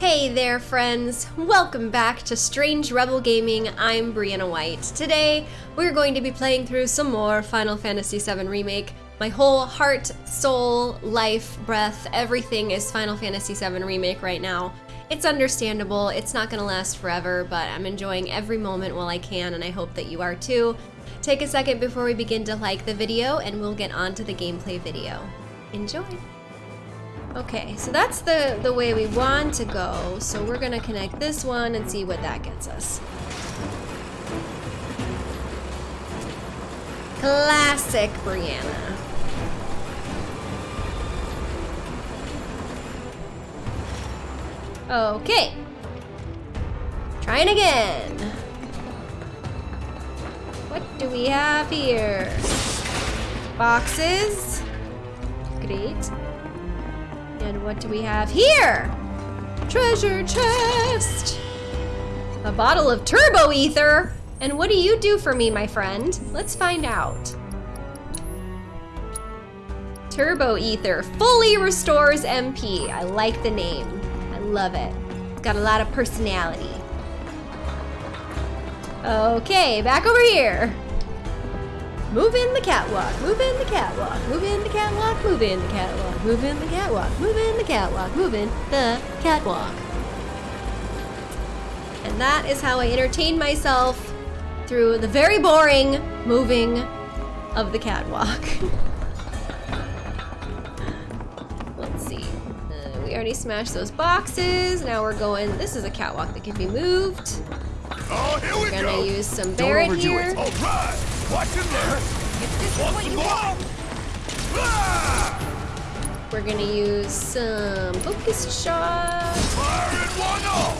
Hey there, friends! Welcome back to Strange Rebel Gaming. I'm Brianna White. Today, we're going to be playing through some more Final Fantasy VII Remake. My whole heart, soul, life, breath, everything is Final Fantasy VII Remake right now. It's understandable, it's not gonna last forever, but I'm enjoying every moment while I can, and I hope that you are too. Take a second before we begin to like the video, and we'll get on to the gameplay video. Enjoy! Okay, so that's the, the way we want to go. So we're gonna connect this one and see what that gets us. Classic Brianna. Okay. Trying again. What do we have here? Boxes. Great. And what do we have here? Treasure chest! A bottle of turbo ether! And what do you do for me, my friend? Let's find out. Turbo ether fully restores MP. I like the name. I love it. It's got a lot of personality. Okay, back over here. Move in the catwalk, move in the catwalk, move in the catwalk, move in the catwalk, move in the catwalk, move in the catwalk, move in the catwalk. And that is how I entertain myself through the very boring moving of the catwalk. Let's see. Uh, we already smashed those boxes. Now we're going, this is a catwalk that can be moved. Oh, here we We're gonna go. use some Barret here. it. All right. Watch and learn. If this is what you want, Ah! We're gonna use some focus shot. Fire in one off.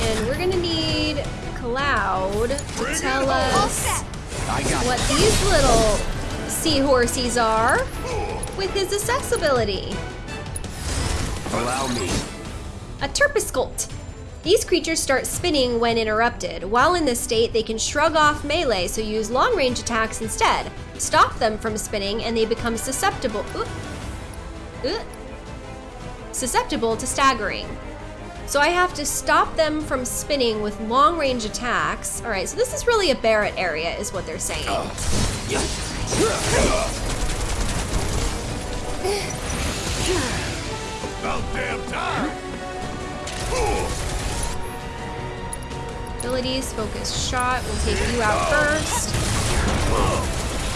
And we're gonna need Cloud to it tell us what these little seahorses are with his accessibility. Allow me. A Terpsicolt. These creatures start spinning when interrupted. While in this state, they can shrug off melee, so use long range attacks instead. Stop them from spinning and they become susceptible. Oop. Oop. Susceptible to staggering. So I have to stop them from spinning with long range attacks. All right, so this is really a Barret area, is what they're saying. About damn time. Abilities, focus shot. We'll take you out first.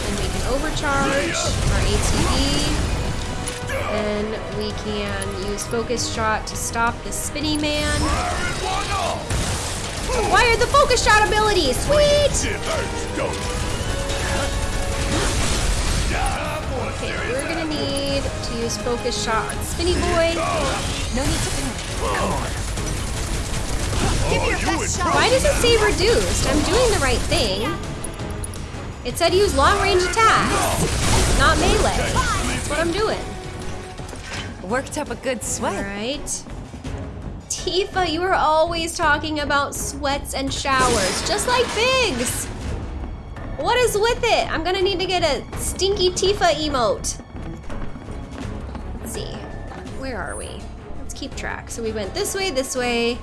Then we can overcharge our ATB. Then we can use focus shot to stop the spinny man. Acquired the focus shot ability. Sweet. Okay, we're gonna need to use focus shot on Spinny Boy. no need to panic. Give Oh, me your best shot. Why does it say reduced? I'm doing the right thing. It said use long range attacks, not melee. That's what I'm doing. Worked up a good sweat. Alright. Tifa, you are always talking about sweats and showers, just like Biggs. What is with it? I'm gonna need to get a stinky Tifa emote. Let's see. Where are we? Let's keep track. So we went this way, this way.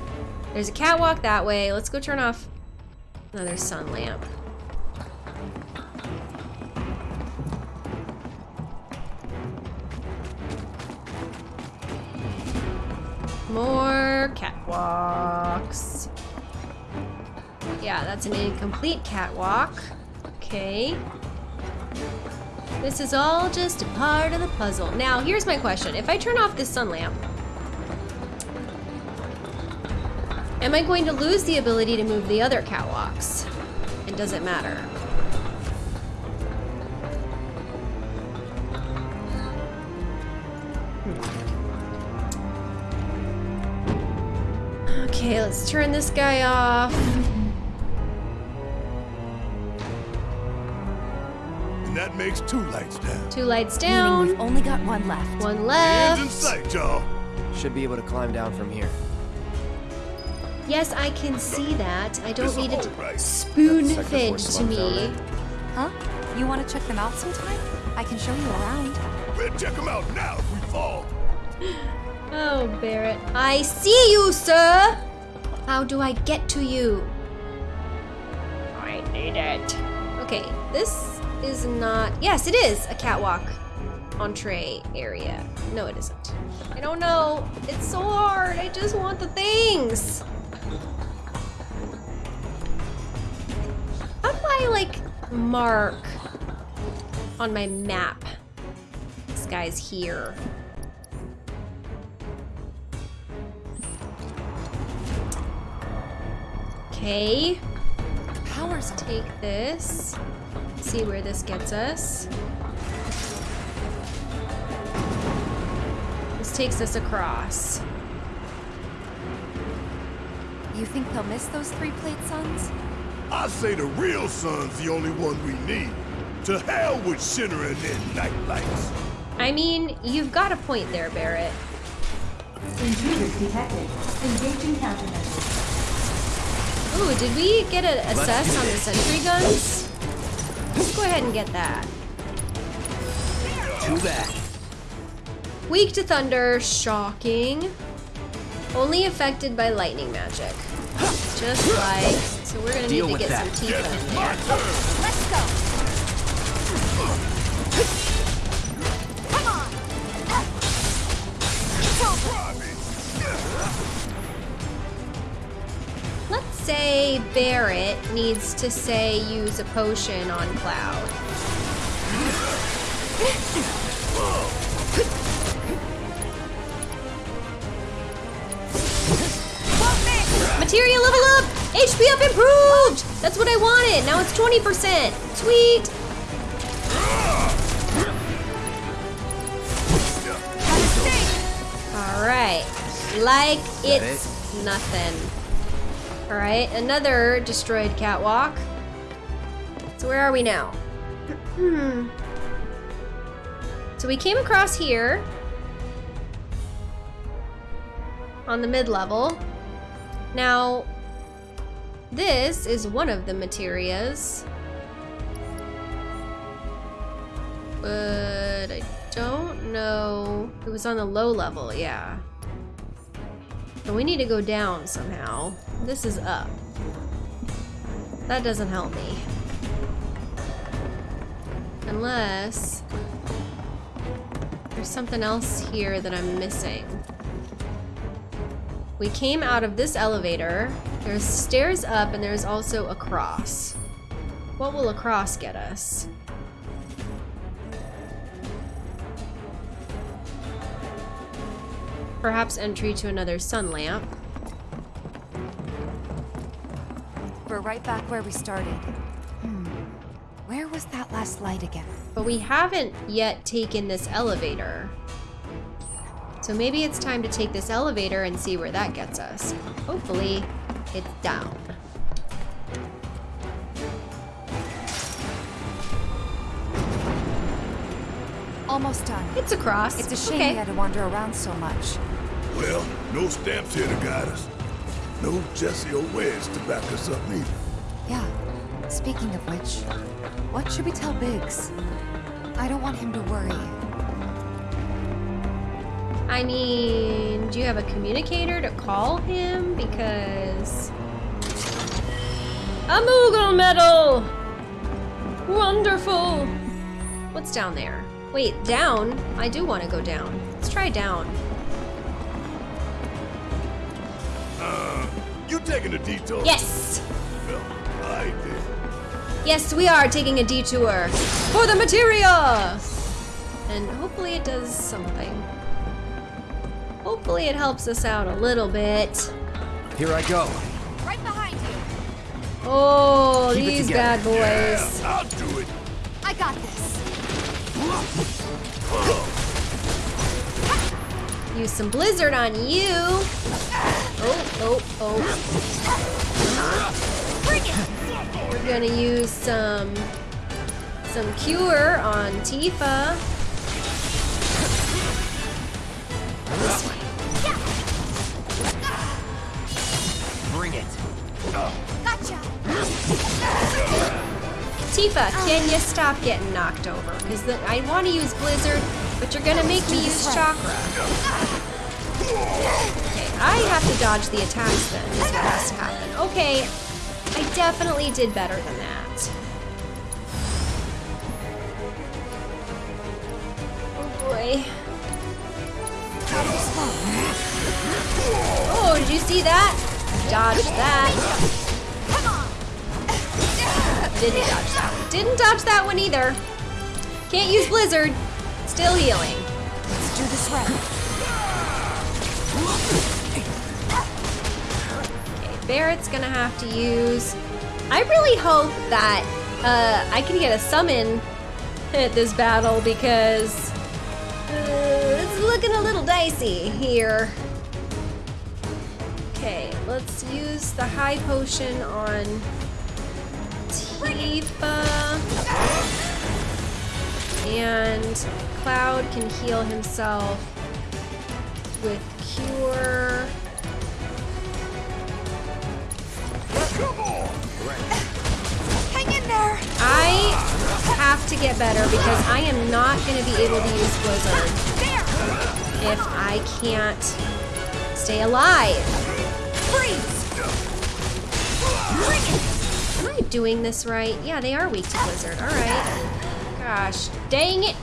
There's a catwalk that way. Let's go turn off another sun lamp. More catwalks. Yeah, that's an incomplete catwalk. Okay. This is all just a part of the puzzle. Now, here's my question. If I turn off this sun lamp, am I going to lose the ability to move the other catwalks? And does it matter? Okay, let's turn this guy off. And that makes two lights down. Two lights Meaning down. we've only got one left. One left. Hands in sight, y'all. Should be able to climb down from here. Yes, I can see that. I don't need it right? spoon-fed to me. Huh? You want to check them out sometime? I can show you around. We'll check them out now if we fall. Oh, Barret. I see you, sir! How do I get to you? I need it. Okay, this is not. Yes, it is a catwalk entree area. No, it isn't. I don't know. It's so hard. I just want the things. I, like, mark on my map? This guy's here. Okay. Power's Take this. See where this gets us. This takes us across. You think they'll miss those three plate suns? I say the real sun's the only one we need. To hell with Shinra and their night lights. I mean, you've got a point there, Barret. Intruders detected. Engaging countermeasures. Ooh, did we get an assess on the sentry guns? Let's go ahead and get that. Too bad. Weak to thunder, shocking. Only affected by lightning magic. Just like, so we're gonna Deal need to get that. some Tifa Guess in it's there. my. Let's go! Come on! It's over! Let's say Barret needs to say use a potion on Cloud. HP up improved! That's what I wanted! Now it's 20%! Sweet! Alright. Like that it's nothing. Alright, another destroyed catwalk. So where are we now? Hmm. so we came across here. On the mid-level. Now, this is one of the materias. But I don't know. It was on the low level, yeah. But we need to go down somehow. This is up. That doesn't help me. Unless there's something else here that I'm missing. We came out of this elevator. There's stairs up and there's also a cross. What will a cross get us? Perhaps entry to another sun lamp. We're right back where we started. Hmm. Where was that last light again? But we haven't yet taken this elevator. So maybe it's time to take this elevator and see where that gets us. Hopefully, it's down. Almost done. It's across. It's a shame okay. we had to wander around so much. Well, no stamps here to guide us. No Jessie or Wedge to back us up neither. Yeah. Speaking of which, what should we tell Biggs? I don't want him to worry. I mean, do you have a communicator to call him? Because... A Moogle medal! Wonderful! What's down there? Wait, down? I do want to go down. Let's try down. Uh, you taking a detour? Yes! Well, I did. Yes, we are taking a detour for the materia! And hopefully it does something. Hopefully it helps us out a little bit. Here I go. Right behind you. Oh, Keep these bad boys. Yeah, I'll do it. I got this. Use some blizzard on you. Oh, oh, oh. Bring it! We're gonna use some some cure on Tifa. Tifa, can you stop getting knocked over? Because I want to use blizzard, but you're gonna make me use chakra. Okay, I have to dodge the attacks then, is what has to happen. Okay, I definitely did better than that. Oh boy. Oh, did you see that? Dodge that. Didn't dodge that one. Didn't dodge that one either. Can't use Blizzard. Still healing. Let's do this right. Okay, Barret's gonna have to use. I really hope that uh, I can get a summon at this battle because uh, it's looking a little dicey here. Okay, let's use the high potion on Tifa. And Cloud can heal himself with Cure. Hang in there! I have to get better because I am not going to be able to use Blizzard if I can't stay alive. Freeze! It! I doing this right? Yeah, they are weak to Blizzard. All right. Gosh, dang it.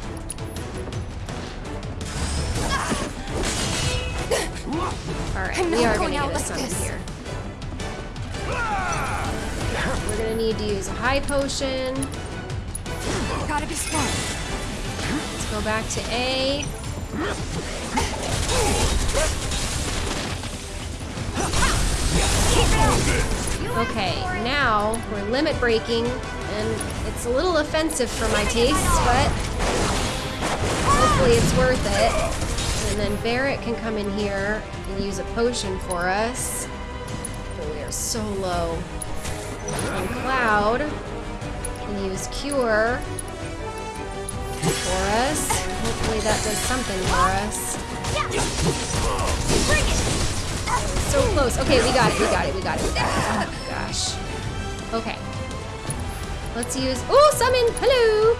All right, we are going to get a summon here. We're to need to use a high potion. Gotta be smart. Let's go back to A. Okay, now we're limit breaking, and it's a little offensive for my taste, but hopefully it's worth it. And then Barret can come in here and use a potion for us. Oh, we are so low. And Cloud can use Cure for us. Hopefully that does something for us. So close. Okay, we got it. We got it. We got it. We got it. Okay. Let's use. Oh, summon. Hello.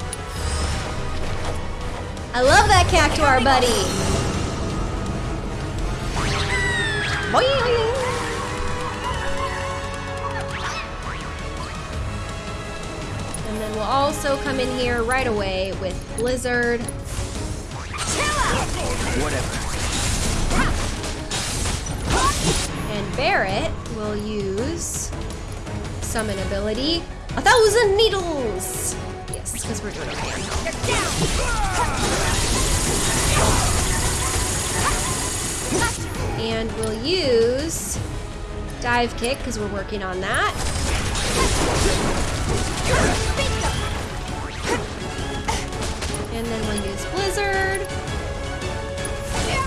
I love that cactuar, buddy. Boing. And then we'll also come in here right away with Blizzard. Whatever. And Barret will use summon ability, a thousand needles. Yes, because we're doing okay. And we'll use dive kick because we're working on that. And then we'll use blizzard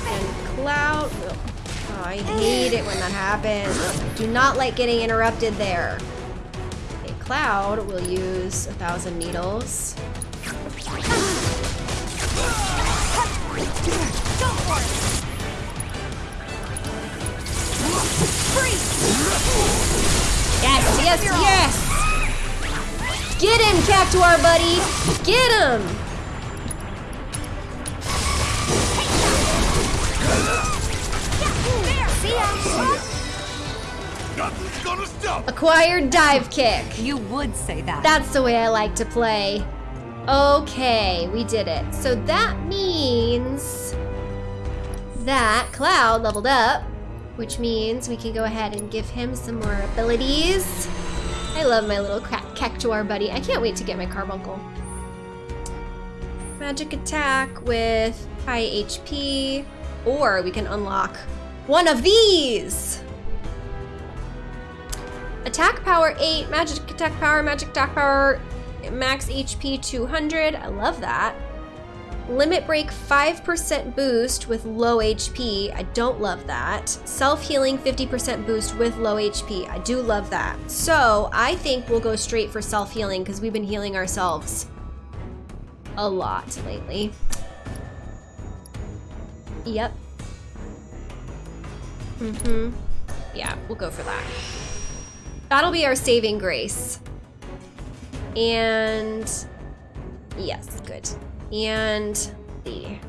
and cloud. Oh, I hate it when that happens. Do not like getting interrupted there. Cloud will use a thousand needles. Yes, yes, yes! Get him, Cactuar buddy! Get him! Gonna stop. Acquired dive kick. You would say that. That's the way I like to play. Okay, we did it. So that means that Cloud leveled up, which means we can go ahead and give him some more abilities. I love my little cra- Cactuar buddy. I can't wait to get my Carbuncle. Magic attack with high HP, or we can unlock one of these. Attack power 8, magic attack power, magic attack power, max HP 200. I love that. Limit break 5% boost with low HP. I don't love that. Self healing 50% boost with low HP. I do love that. So I think we'll go straight for self healing because we've been healing ourselves a lot lately. Yep. Mm hmm. Yeah, we'll go for that. That'll be our saving grace. And yes, good. And the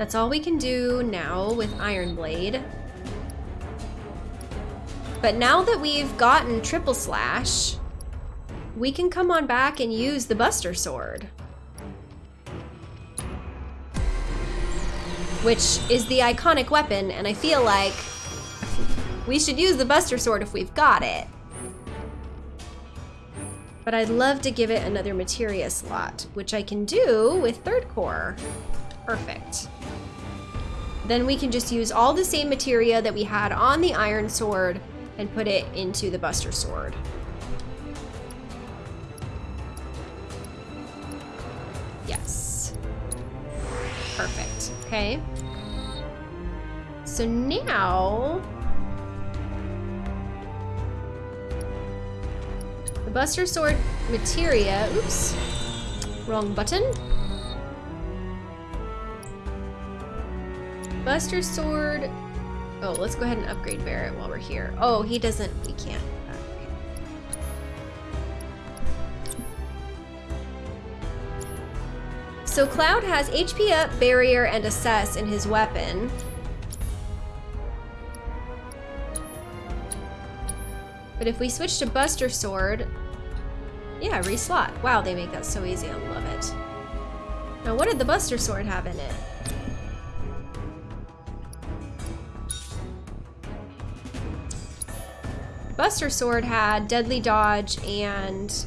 That's all we can do now with Iron Blade. But now that we've gotten Triple Slash, we can come on back and use the Buster Sword. Which is the iconic weapon, and I feel like we should use the Buster Sword if we've got it. But I'd love to give it another materia slot, which I can do with third core. Perfect. Then we can just use all the same materia that we had on the iron sword and put it into the buster sword. Okay. So now the buster sword materia, oops, wrong button. Buster Sword. Oh, let's go ahead and upgrade Barret while we're here. Oh, he doesn't. We can't. So Cloud has HP up, Barrier, and Assess in his weapon. But if we switch to Buster Sword, yeah, reslot. Wow, they make that so easy. I love it. Now, what did the Buster Sword have in it? Buster Sword had Deadly Dodge and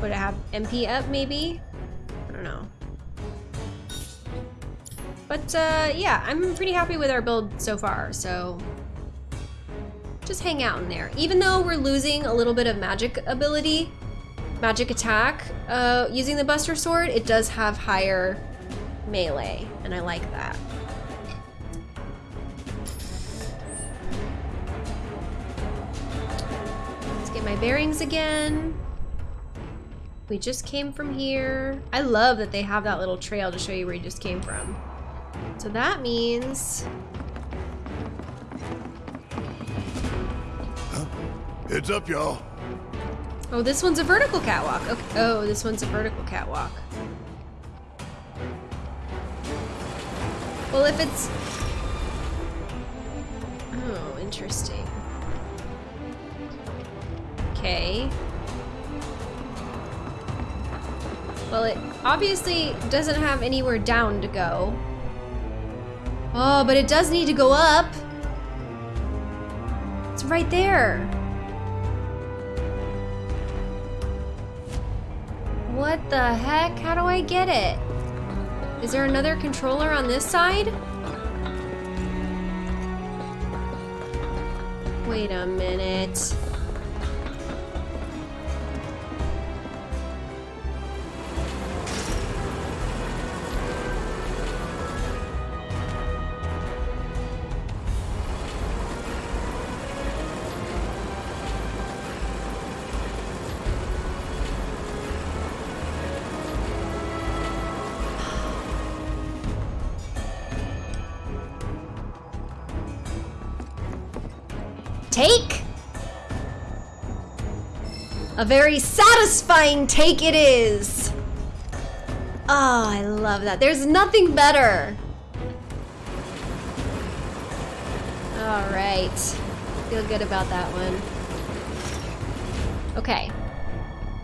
would it have MP up maybe? But uh, yeah, I'm pretty happy with our build so far, so just hang out in there. Even though we're losing a little bit of magic ability, magic attack, uh, using the Buster Sword, it does have higher melee, and I like that. Let's get my bearings again. We just came from here. I love that they have that little trail to show you where you just came from. So that means... Heads up, y'all. Oh, this one's a vertical catwalk. Okay. Oh, this one's a vertical catwalk. Well, if it's... Oh, interesting. Okay. Well, it obviously doesn't have anywhere down to go. Oh, but it does need to go up. It's right there. What the heck? How do I get it? Is there another controller on this side? Wait a minute. A very satisfying take it is. Oh, I love that. There's nothing better. All right. Feel good about that one. Okay.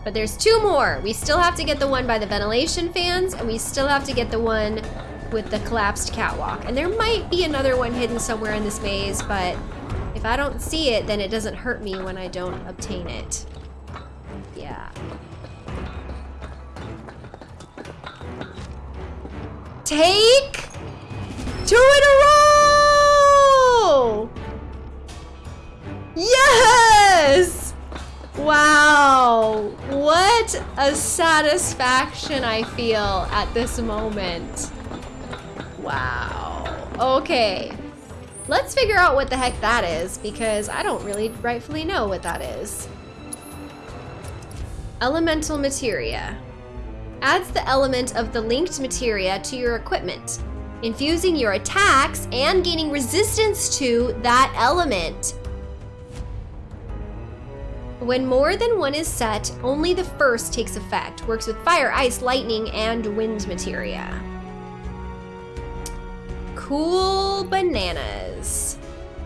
But there's two more. We still have to get the one by the ventilation fans, and we still have to get the one with the collapsed catwalk. And there might be another one hidden somewhere in this maze, but if I don't see it, then it doesn't hurt me when I don't obtain it. Take two in a row! Yes! Wow, what a satisfaction I feel at this moment. Wow. Okay. Let's figure out what the heck that is, because I don't really rightfully know what that is. Elemental Materia. Adds the element of the linked materia to your equipment, infusing your attacks and gaining resistance to that element. When more than one is set, only the first takes effect. Works with fire, ice, lightning, and wind materia. Cool bananas.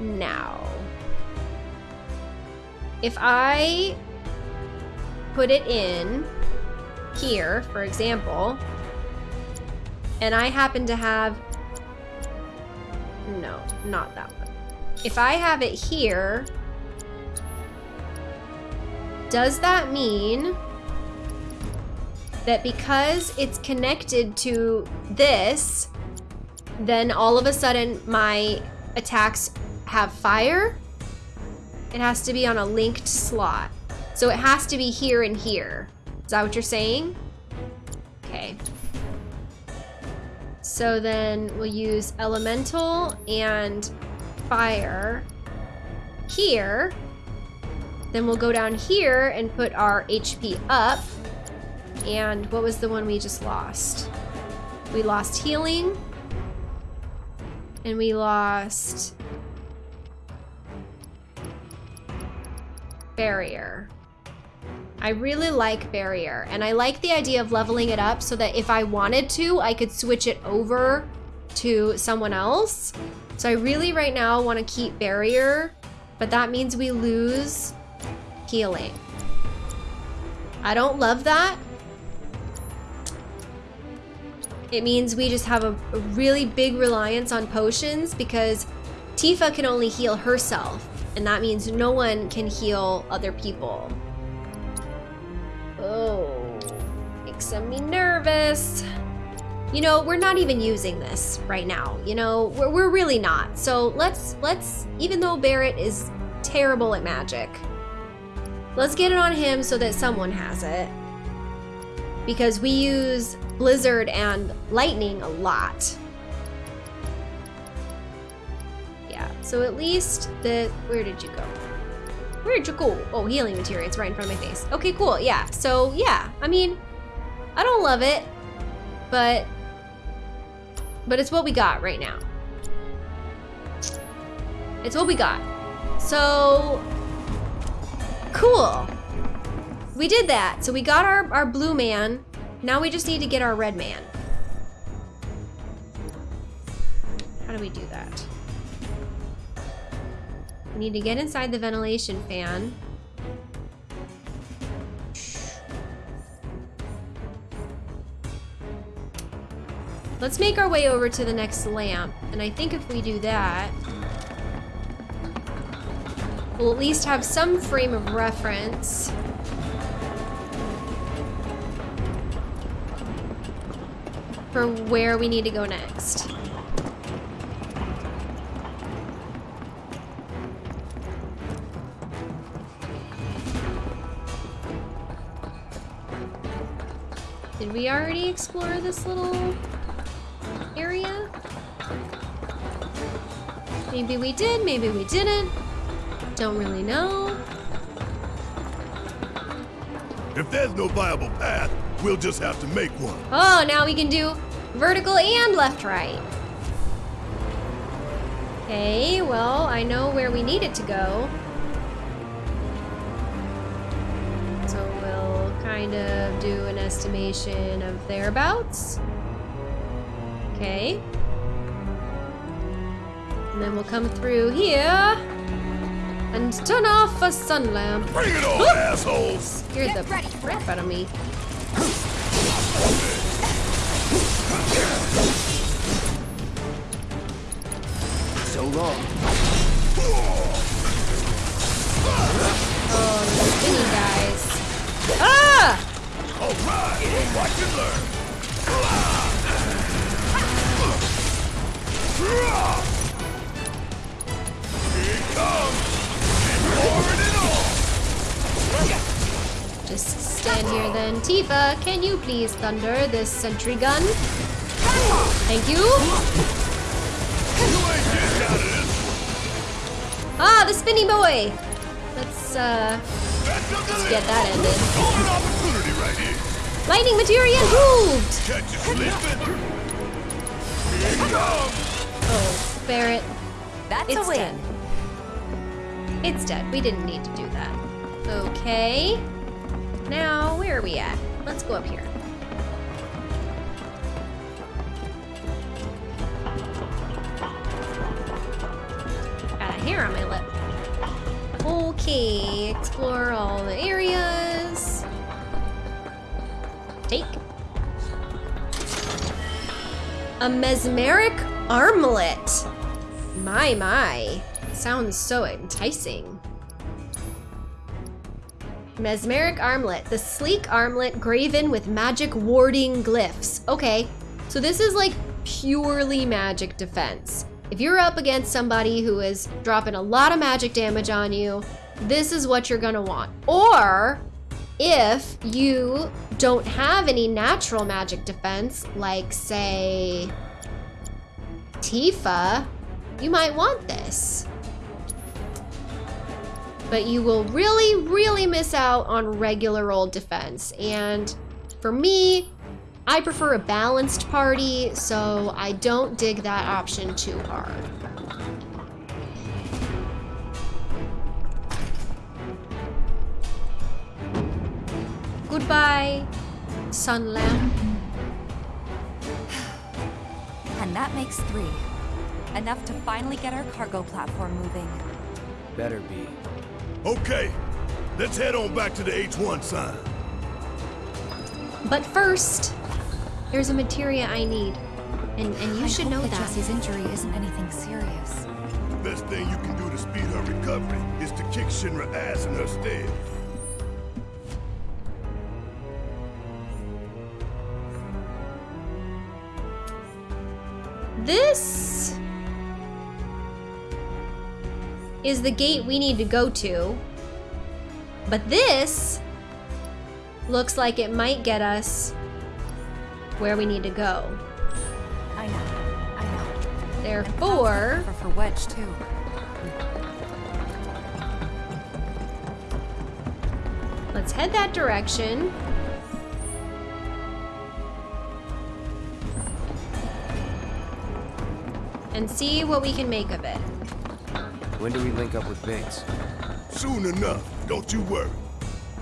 Now, if I put it in here, for example, and I happen to have, no, not that one. If I have it here, does that mean that because it's connected to this, then all of a sudden my attacks have fire? It has to be on a linked slot. So it has to be here and here. Is that what you're saying? Okay. So then we'll use elemental and fire here. Then we'll go down here and put our HP up. And what was the one we just lost? We lost healing. And we lost barrier. I really like barrier and I like the idea of leveling it up so that if I wanted to, I could switch it over to someone else. So I really right now want to keep barrier, but that means we lose healing. I don't love that. It means we just have a, really big reliance on potions because Tifa can only heal herself and that means no one can heal other people. Makes me nervous. You know, we're not even using this right now. You know, we're, we're really not. So let's, let's, even though Barret is terrible at magic, let's get it on him so that someone has it. Because we use Blizzard and Lightning a lot. Yeah, so at least the, where did you go? Where'd you go? Oh, healing material, it's right in front of my face. Okay, cool, yeah. So yeah, I mean, I don't love it, but, but it's what we got right now. It's what we got. So, cool. We did that. So we got our, our blue man. Now we just need to get our red man. How do we do that? We need to get inside the ventilation fan. Let's make our way over to the next lamp. And I think if we do that, we'll at least have some frame of reference. For where we need to go next. Did we already explore this little area? Maybe we did, maybe we didn't. Don't really know. If there's no viable path, we'll just have to make one. Oh, now we can do vertical and left right. Okay, well, I know where we need it to go. So we'll kind of do an estimation of thereabouts. Okay. And then we'll come through here and turn off a sun lamp. Bring it on, assholes! Scared the crap out of me. So long. Oh, the spinny guys. Ah! All right, watch and learn. Just stand here then. Tifa, can you please thunder this sentry gun? Thank you. You ain't getting out of this. Ah, the spinny boy. Let's uh let's get that ended. Golden opportunity right here. Lightning materia improved. Oh, Barret. That's it's a win. Dead. It's dead. We didn't need to do that. Okay. Now, where are we at? Let's go up here. Got a hair on my lip. Okay, explore all the areas. Take. A mesmeric armlet. My, my. Sounds so enticing. Mesmeric armlet. The sleek armlet graven with magic warding glyphs. Okay, so this is like purely magic defense. If you're up against somebody who is dropping a lot of magic damage on you, this is what you're gonna want. Or if you don't have any natural magic defense, like say Tifa, you might want this. But you will really, really miss out on regular old defense. And for me, I prefer a balanced party, so I don't dig that option too hard. Goodbye, sun lamp. And that makes three. Enough to finally get our cargo platform moving. Better be. Okay, let's head on back to the H1 sign. But first, there's a materia I need. And, and you I should know that that. Jessie's injury isn't anything serious. The best thing you can do to speed her recovery is to kick Shinra ass in her stead. This is the gate we need to go to. But this looks like it might get us where we need to go. I know. I know. Therefore, For, for Wedge, too. let's head that direction. And see what we can make of it. When do we link up with Biggs? Soon enough, don't you worry.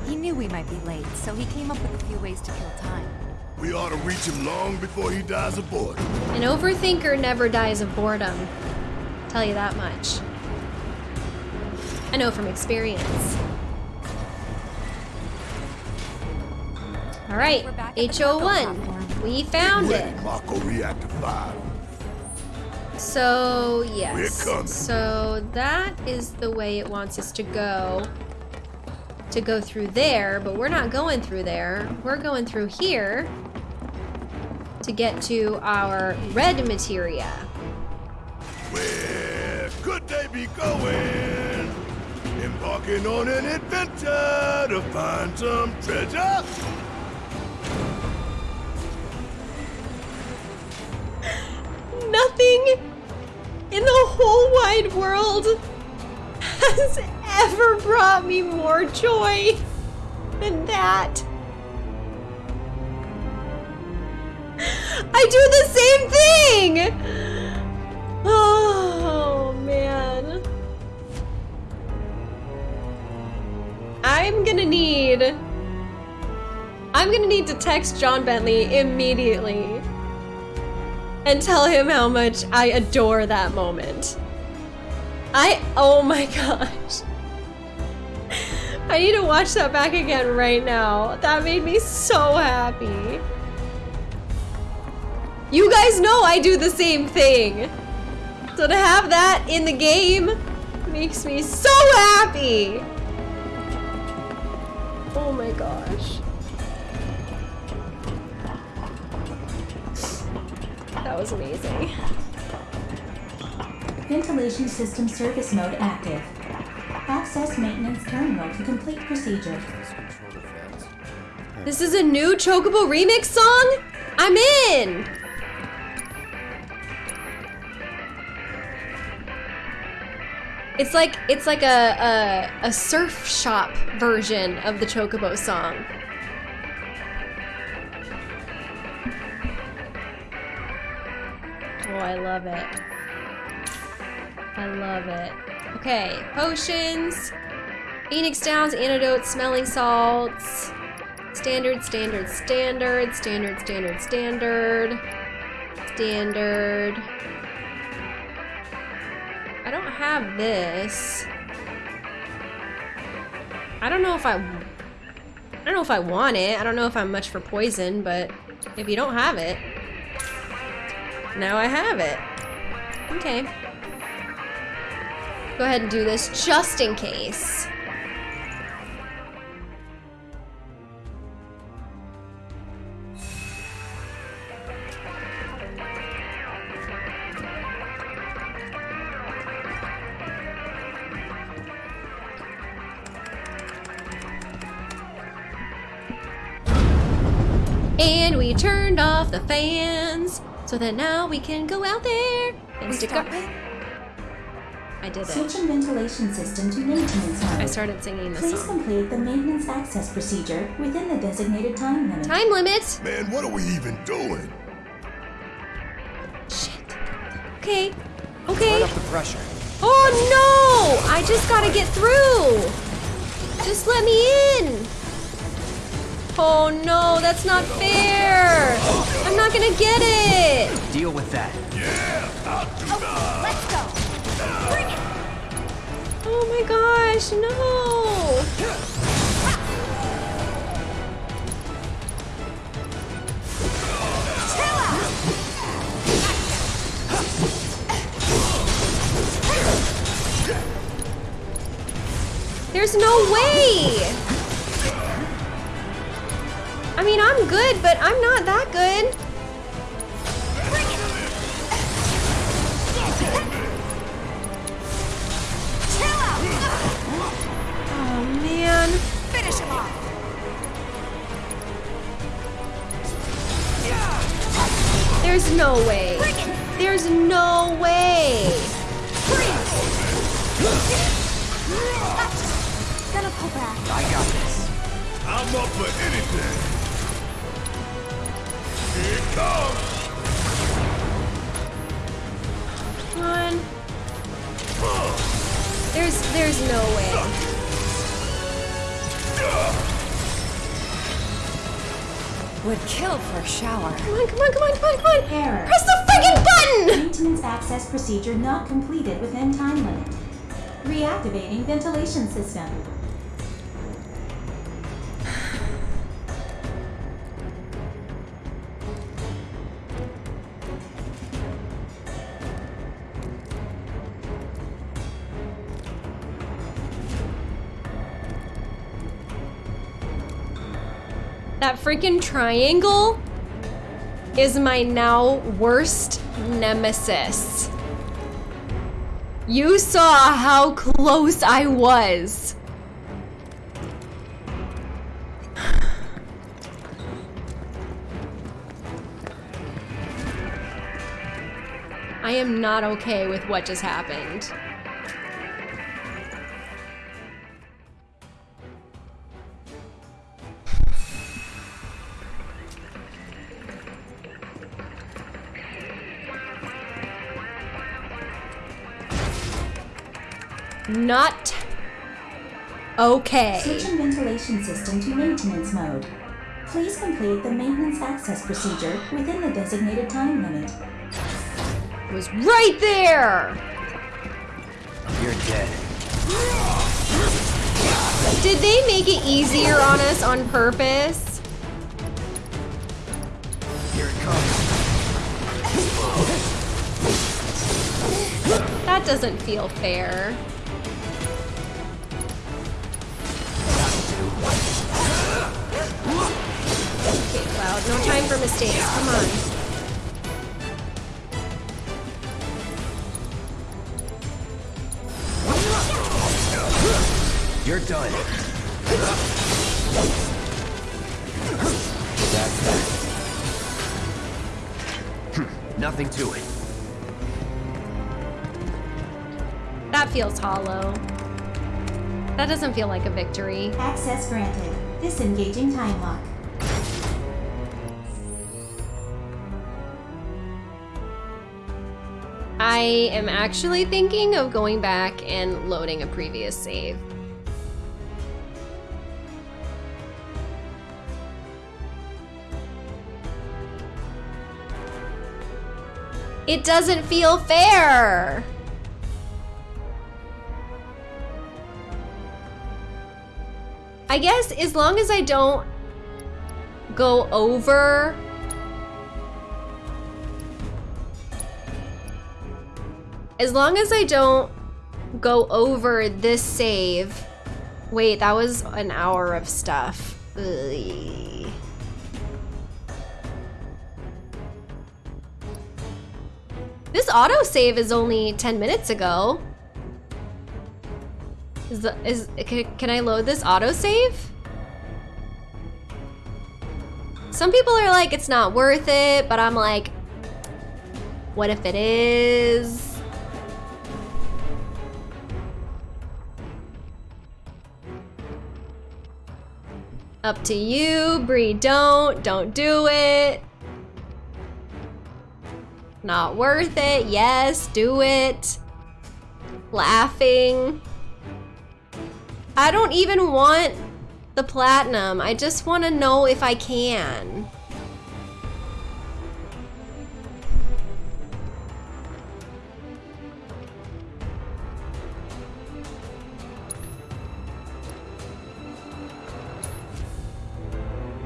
He knew we might be late, so he came up with a few ways to kill time. We ought to reach him long before he dies of boredom. An overthinker never dies of boredom. Tell you that much. I know from experience. All right, We're back at the HO1. We found Ready, it. Mako Reactor 5. So, yes. So that is the way it wants us to go. To go through there, but we're not going through there. We're going through here to get to our red materia. Where could they be going? Embarking on an adventure to find some treasure? Nothing in the whole wide world has ever brought me more joy than that. I do the same thing! Oh, man. I'm gonna need. I'm gonna need to text John Bentley immediately and tell him how much I adore that moment. I, oh my gosh. I need to watch that back again right now. That made me so happy. You guys know I do the same thing. So to have that in the game makes me so happy. Oh my gosh. That was amazing. Ventilation system service mode active. Access maintenance terminal to complete procedure. Control the fans. This is a new Chocobo remix song? I'm in! It's like it's like a, a a surf shop version of the Chocobo song. Oh, I love it. I love it. Okay, potions. Phoenix Downs, antidotes, smelling salts. Standard, standard, standard, standard, standard, standard. Standard. I don't have this. I don't know if I... I don't know if I want it. I don't know if I'm much for poison, but if you don't have it... Now I have it. Okay. Go ahead and do this just in case. And we turned off the fans so that now we can go out there and stick our... It. I did it. Switching ventilation system to maintenance mode. I started singing the Please song. complete the maintenance access procedure within the designated time limit. Time limit. Man, what are we even doing? Shit. Okay. Turn Okay. up the pressure. Oh no! I just gotta get through. Just let me in. Oh no, that's not fair. I'm not gonna get it. Deal with that. Yeah, okay, Let's go. Bring it. Oh my gosh, no. There's no way. I mean, I'm good, but I'm not that good. Chill out. Oh man. Finish him off. There's no way. There's no way. Gonna pull back. I got this. I'm up for anything. Here it comes. Come on. There's there's no way. Would kill for a shower. Come on, come on, come on, come on, come on. Error. Press the freaking button! Maintenance access procedure not completed within time limit. Reactivating ventilation system. Freaking triangle is my now worst nemesis. You saw how close I was. I am not okay with what just happened. Not okay. Switching ventilation system to maintenance mode. Please complete the maintenance access procedure within the designated time limit. It was right there. You're dead. Did they make it easier on us on purpose? Here it comes. That doesn't feel fair. Okay, no time for mistakes. Come on. You're done. That's that. Nothing to it. That feels hollow. That doesn't feel like a victory. Access granted. Disengaging time lock. I am actually thinking of going back and loading a previous save. It doesn't feel fair. I guess as long as I don't go over as long as I don't go over this save wait that was an hour of stuff Ugh. this autosave is only 10 minutes ago is the, is can, can I load this autosave? Some people are like it's not worth it, but I'm like what if it is? Up to you, Bree, don't, don't do it. Not worth it, yes, do it. Laughing. I don't even want the platinum. I just want to know if I can.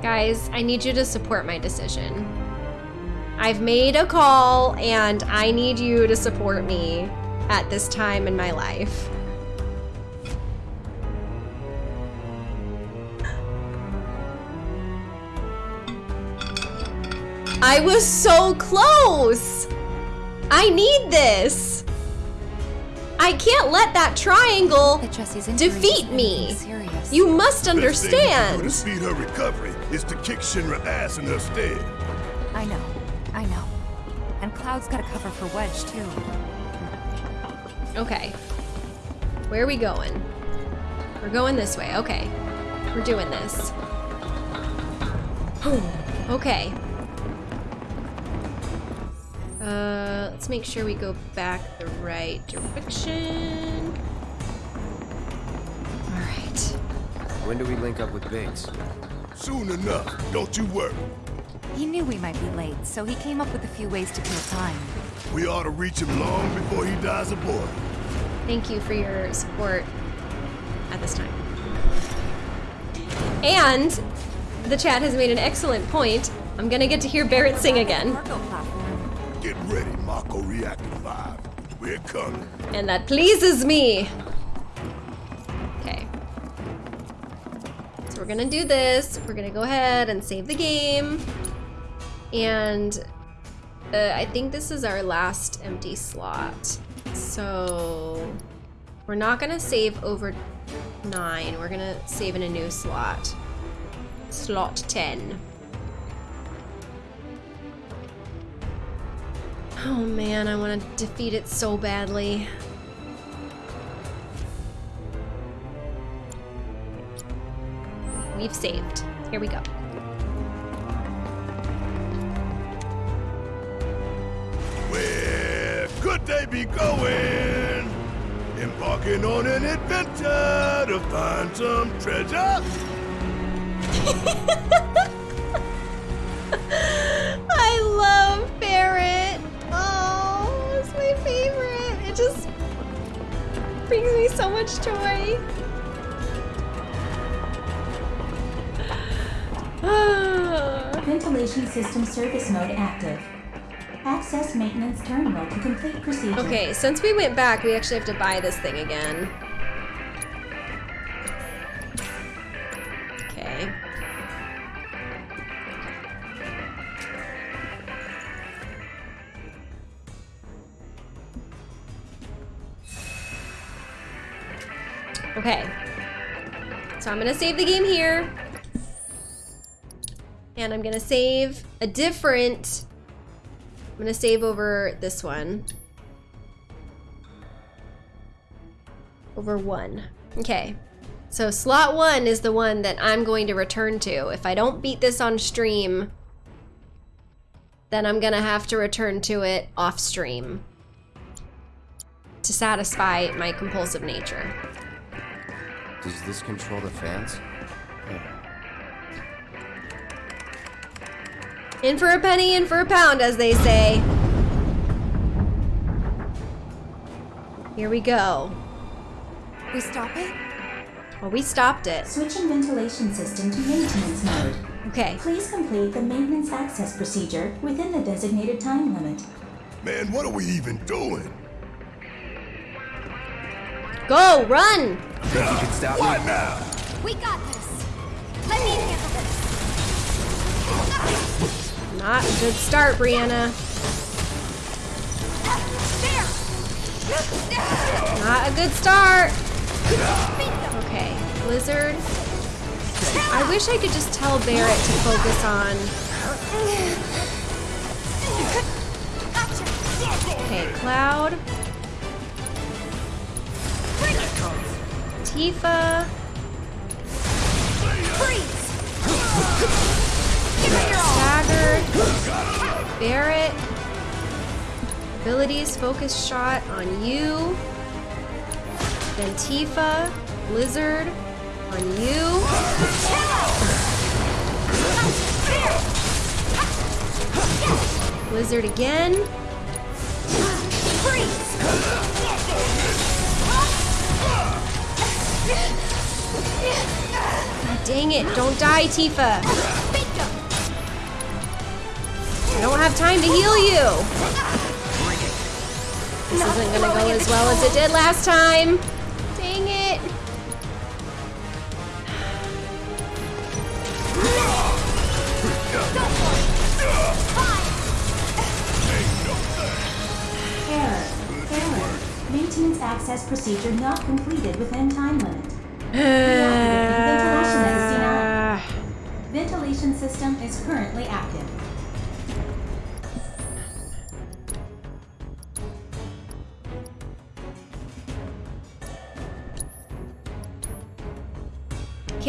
Guys, I need you to support my decision. I've made a call and I need you to support me at this time in my life. I was so close! I need this! I can't let that triangle That Jessie's injuries defeat me. You must Best thing you can understand. To speed her recovery is to kick Shinra ass in her stead. I know. I know. And Cloud's got a cover for Wedge, too. Okay. Where are we going? We're going this way. Okay. We're doing this. okay. Uh, let's make sure we go back the right direction. All right. When do we link up with Biggs? Soon enough, don't you worry. He knew we might be late, so he came up with a few ways to kill time. We ought to reach him long before he dies aboard. Thank you for your support at this time. And the chat has made an excellent point. I'm gonna get to hear Barret sing again. Get ready, Mako Reactor 5. We're coming. And that pleases me. We're gonna do this. We're gonna go ahead and save the game. And uh, I think this is our last empty slot. So we're not gonna save over nine. We're gonna save in a new slot. Slot 10. Oh man, I want to defeat it so badly. We've saved. Here we go. Where could they be going? Embarking on an adventure to find some treasure? I love Barret. Oh, it's my favorite. It just brings me so much joy. Ventilation system service mode active. Access maintenance terminal to complete procedure. okay, since we went back, we actually have to buy this thing again. Okay. Okay. So I'm gonna save the game here. And I'm gonna save a different I'm gonna save over this one. Over one. Okay. So slot one is the one that I'm going to return to. If I don't beat this on stream, then I'm gonna have to return to it off stream to satisfy my compulsive nature. Does this control the fans? In for a penny, in for a pound, as they say. Here we go. We stop it? Well, we stopped it. Switching ventilation system to maintenance mode. Okay. Please complete the maintenance access procedure within the designated time limit. Man, what are we even doing? Go, run! Think you could stop me? Now? We got this. Let me handle this. Not a good start, Brianna. Not a good start. Okay, Blizzard. I wish I could just tell Barret to focus on. Okay, Cloud. Tifa. Freeze. Staggered. Barret. Abilities, focus shot on you. Then Tifa. Blizzard. On you. Blizzard again. Dang it, don't die, Tifa. I don't have time to heal you. This isn't gonna go as well as it did last time. Dang it. Error. Error. Maintenance access procedure not completed within time limit. Ventilation system is currently active.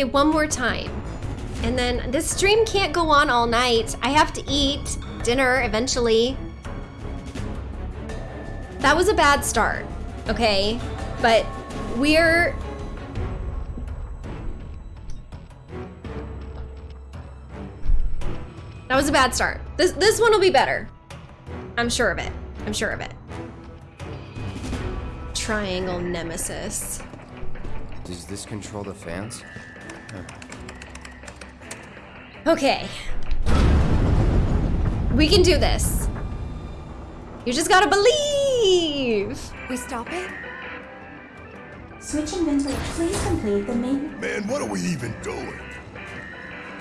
Okay, one more time. And then this stream can't go on all night. I have to eat dinner eventually. That was a bad start, okay? But we're. That was a bad start. This this one will be better. I'm sure of it. I'm sure of it. Triangle Nemesis. Does this control the fans? Okay. We can do this. You just gotta believe. We stop it? Switching ventilation. Please complete the main. Man, what are we even doing?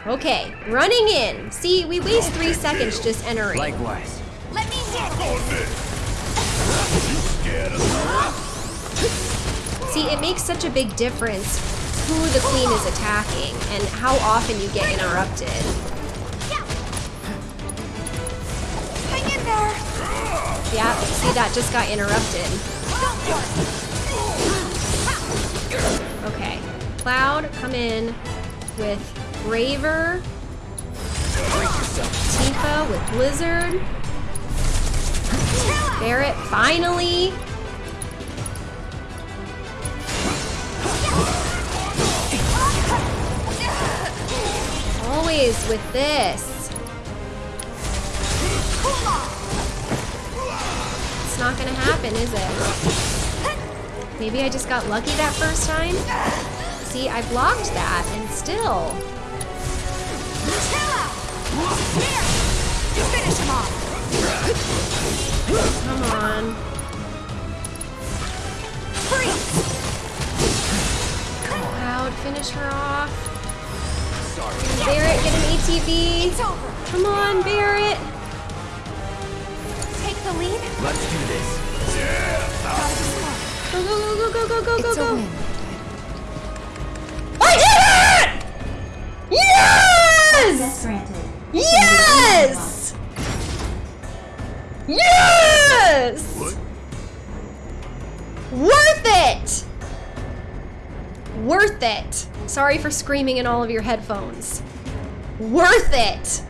Okay, running in. See, we waste three seconds just entering. Likewise. Let me handle On this! You scared us? See, it makes such a big difference who the queen is attacking and how often you get interrupted. Yeah. Hang in there. Yeah, see, that just got interrupted. Go for it. Okay, Cloud, come in with Braver. Tifa with Blizzard. Barret, finally. Always with this. It's not gonna happen, is it? Maybe I just got lucky that first time? See, I blocked that and still. Out. Him off. Come on. Cloud, finish her off. Barret, get an ATB. It's over. Come on, Barret. Take the lead. Let's do this. Gotta. Go, go, go, go, go, go, go, go. I did it! Yes! Access. Yes! Yes! What? Worth it! Worth it. Sorry for screaming in all of your headphones. Worth it!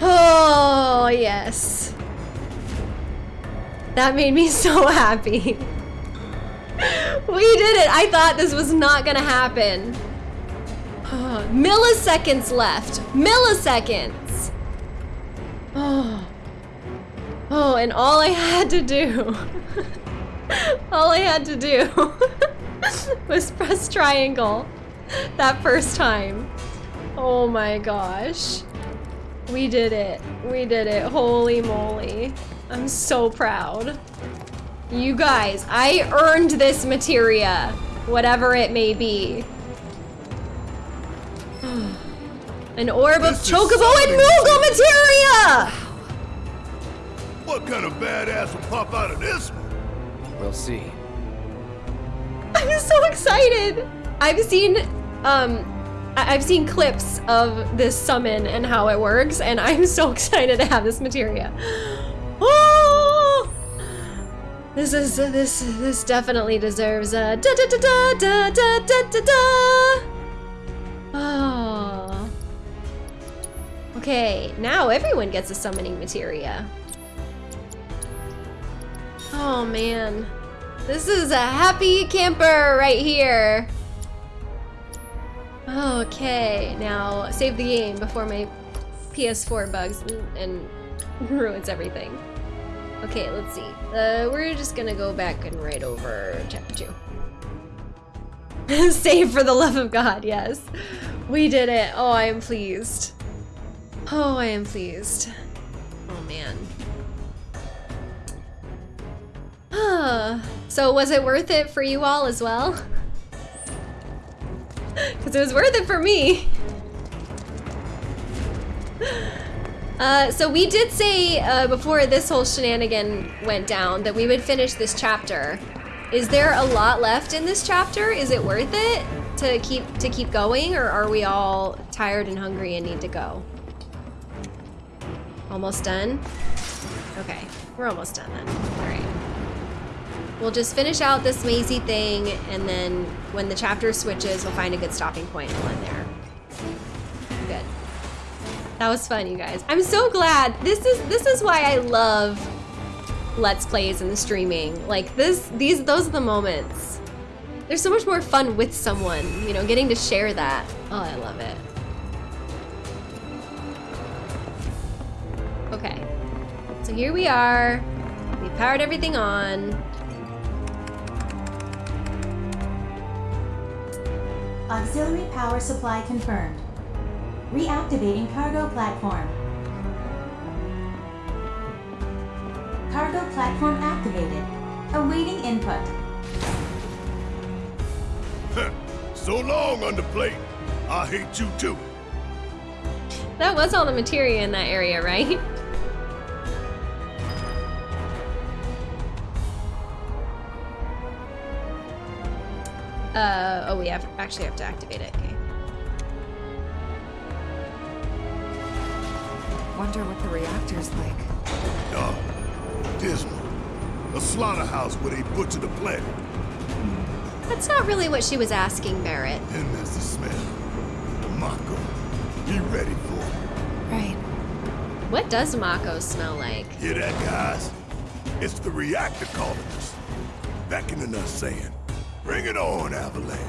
Oh, yes. That made me so happy. we did it! I thought this was not gonna happen. Milliseconds left. Milliseconds! Oh. Oh, and all I had to do. all I had to do was press triangle that first time. Oh my gosh. We did it. We did it. Holy moly. I'm so proud. You guys, I earned this materia, whatever it may be. An orb of This is Chocobo and. Moogle materia! What kind of badass will pop out of this one? We'll see. I'm so excited. I've seen um I've seen clips of this summon and how it works, and I'm so excited to have this materia. Oh! This is this this definitely deserves a da da da da da da da da da. Oh. Okay, now everyone gets a summoning materia. Oh man. This is a happy camper right here. Okay, now save the game before my PS4 bugs and ruins everything. Okay, let's see. Uh, we're just gonna go back and write over chapter two. save for the love of God, yes. We did it. Oh, I am pleased. Oh, I am pleased. Oh man. So was it worth it for you all as well? Because it was worth it for me. Uh, so we did say uh, before this whole shenanigan went down that we would finish this chapter. Is there a lot left in this chapter? Is it worth it to keep to keep going, or are we all tired and hungry and need to go? Almost done. Okay, we're almost done then. All right. We'll just finish out this mazy thing, and then when the chapter switches, we'll find a good stopping point and we'll end there. Good. That was fun, you guys. I'm so glad. This is this is why I love Let's Plays and the streaming. Like this, these, those are the moments. There's so much more fun with someone, you know, getting to share that. Oh, I love it. Okay. So here we are. We powered everything on. Auxiliary power supply confirmed. Reactivating cargo platform. Cargo platform activated. Awaiting input. so long, underplate. I hate you too. That was all the materia in that area, right? Uh, oh, we have actually have to activate it. Okay. Wonder what the reactor's like. Dark, dismal. A slaughterhouse where they butcher the planet. That's not really what she was asking, Barret. And that's the smell. Mako, be ready for it. Right. What does Mako smell like? Hear that, guys? It's the reactor calling us. Beckoning us saying, bring it on, Avalanche.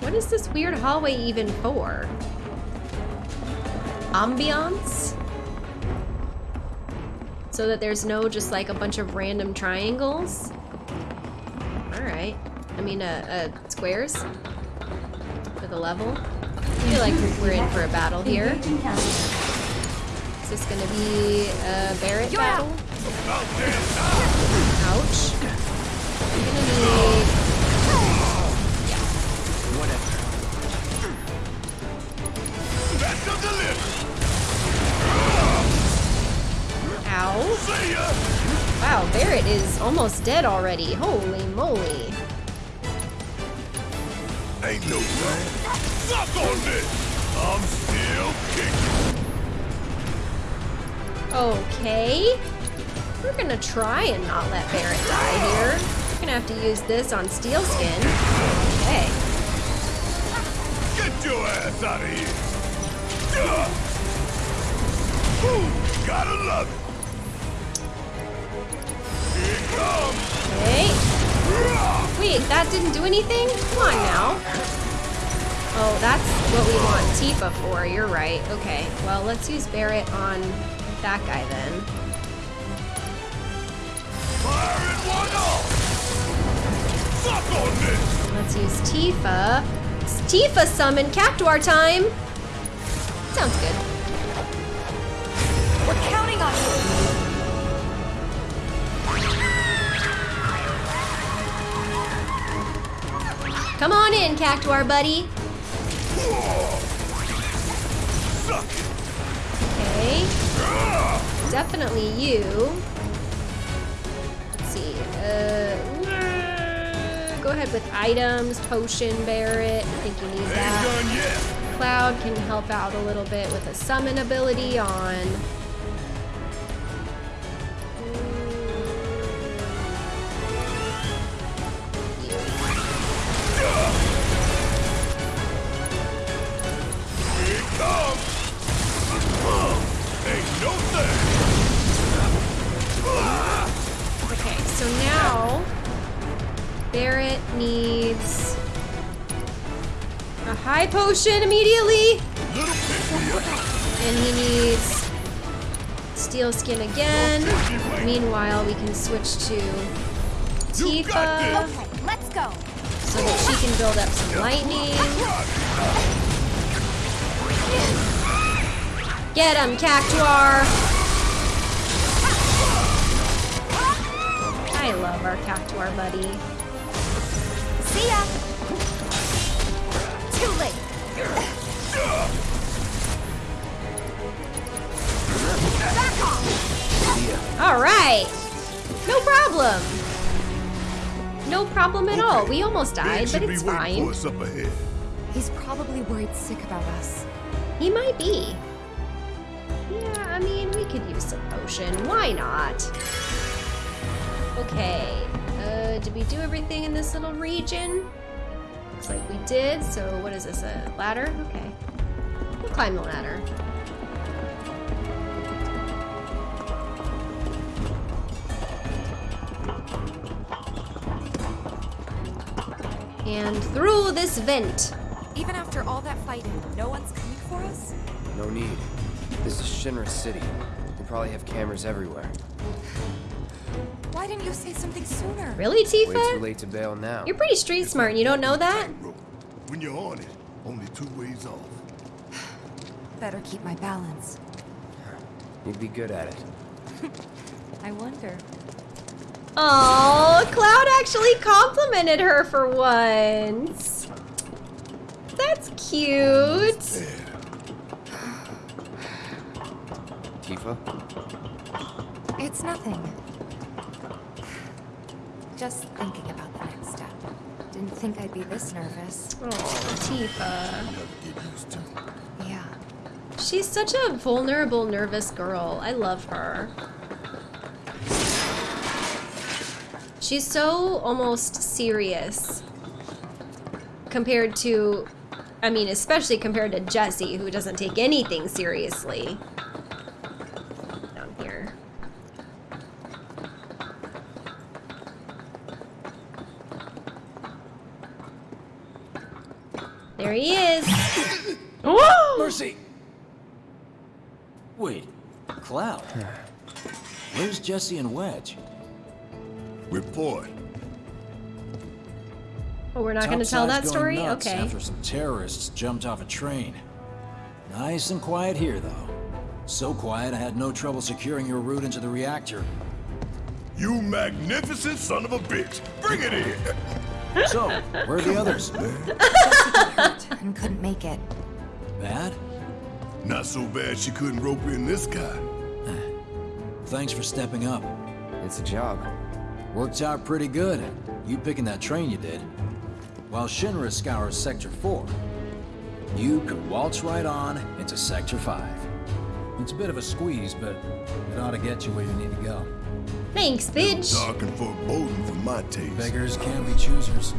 What is this weird hallway even for? Ambiance? So that there's no just like a bunch of random triangles? Alright. I mean, uh, uh, squares? For the level? I feel like we're in for a battle here. Is this gonna be a Barret You're battle? Ouch. I'm gonna need... Ow. Wow, Barret is almost dead already. Holy moly. Ain't no thing. Suck on this! I'm still kicking. Okay. We're gonna try and not let Barret die here. We're gonna have to use this on Steel Skin. Okay. Get your ass out of here! Ooh, gotta love it! Here it comes! Okay. Wait, that didn't do anything? Come on now. Oh, that's what we want Tifa for. You're right. Okay. Well, let's use Barret on that guy then. Firing one off! Suck on this! Let's use Tifa. It's Tifa summon Cactuar time. Sounds good. We're counting on you! Come on in, Cactuar buddy. Definitely you. Let's see. Uh, go ahead with items. Potion Barret. I think you need that. Cloud can help out a little bit with a summon ability on. Potion immediately, Little pick me up! and he needs steel skin again. Meanwhile, we can switch to Tifa! Okay, let's go! so that she can build up some lightning. Get him, Cactuar! I love our Cactuar buddy. See ya! All right. No problem. No problem at all. We almost died, but it's fine. for us up ahead. He's probably worried sick about us. He might be. Yeah, I mean, we could use some potion. Why not? Okay. Uh, did we do everything in this little region? Looks like we did. So what is this? A ladder? Okay. We'll climb the ladder. And through this vent. Even after all that fighting, no one's coming for us? No need. This is Shinra City. They probably have cameras everywhere. Why didn't you say something sooner? Really, Tifa? Way too late to bail now. You're pretty street smart and you don't know that? When you're on it, only two ways off. Better keep my balance. You'd be good at it. I wonder. Oh, Cloud actually complimented her for once. That's cute. Tifa? It's nothing. Just thinking about the next step. Didn't think I'd be this nervous. Oh, Tifa. Never get used to. Yeah. She's such a vulnerable, nervous girl. I love her. She's so almost serious compared to, I mean, especially compared to Jessie, who doesn't take anything seriously. Down here. There he is. Whoa! Mercy! Wait, Cloud. Where's Jessie and Wedge? Report. Oh, we're not going to tell that story? going Okay. After some terrorists jumped off a train. Nice and quiet here, though. So quiet I had no trouble securing your route into the reactor. You magnificent son of a bitch! Bring it in! So, where are the others? Hurt and couldn't make it. Bad? Not so bad she couldn't rope in this guy. Thanks for stepping up. It's a job. Worked out pretty good. You picking that train you did. While Shinra scours Sector 4, you could waltz right on into Sector 5. It's a bit of a squeeze, but it ought to get you where you need to go. Thanks, bitch. Dark and foreboding for my taste. Beggars can't be choosers.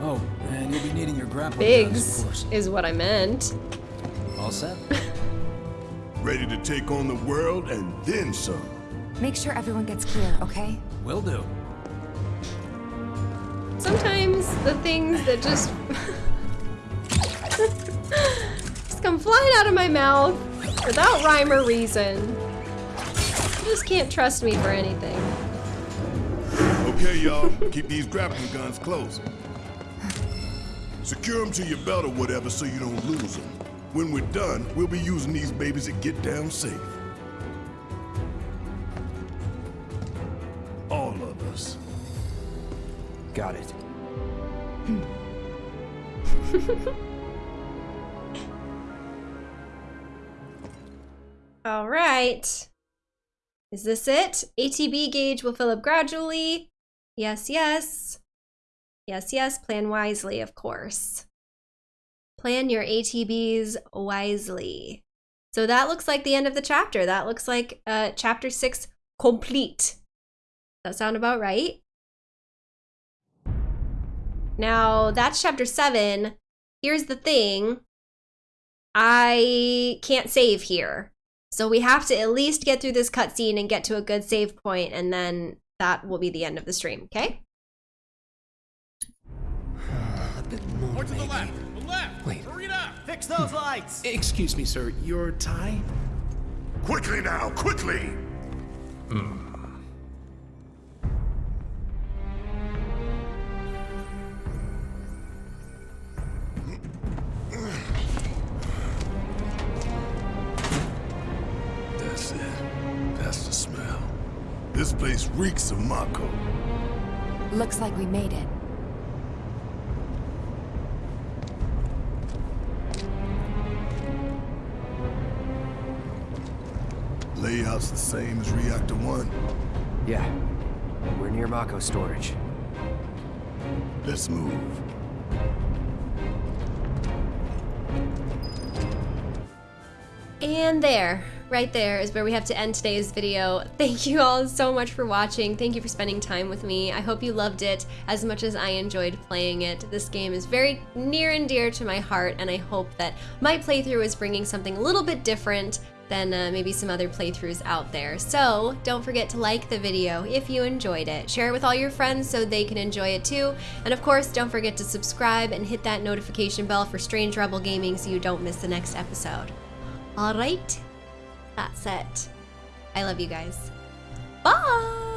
Oh, and you'll be needing your grappling guns, Biggs of course. is what I meant. All set? Ready to take on the world and then some. Make sure everyone gets clear, okay? Will do. Sometimes the things that just just come flying out of my mouth without rhyme or reason. You just can't trust me for anything. Okay, y'all, keep these grappling guns close. Secure them to your belt or whatever so you don't lose them. When we're done, we'll be using these babies to get down safe. All of us. Got it. All right. Is this it? ATB gauge will fill up gradually. Yes, yes. Yes, yes. Plan wisely, of course. Plan your ATBs wisely. So that looks like the end of the chapter. That looks like uh, chapter six complete. That sound about right? Now, that's chapter seven. Here's the thing. I can't save here. So we have to at least get through this cutscene and get to a good save point, and then that will be the end of the stream, okay? Ah, more to the left. The left. Wait. Hurry it up. Fix those lights! Excuse me, sir. Your tie? Quickly now, quickly! Hmm. That's it. That's the smell. This place reeks of Mako. Looks like we made it. Layout's the same as Reactor 1. Yeah. We're near Mako storage. Let's move. And there, right there is where we have to end today's video. Thank you all so much for watching. Thank you for spending time with me. I hope you loved it as much as I enjoyed playing it. This game is very near and dear to my heart, and I hope that my playthrough is bringing something a little bit different than uh, maybe some other playthroughs out there. So don't forget to like the video if you enjoyed it. Share it with all your friends so they can enjoy it too. And of course, don't forget to subscribe and hit that notification bell for Strange Rebel Gaming so you don't miss the next episode. All right, that's it. I love you guys. Bye!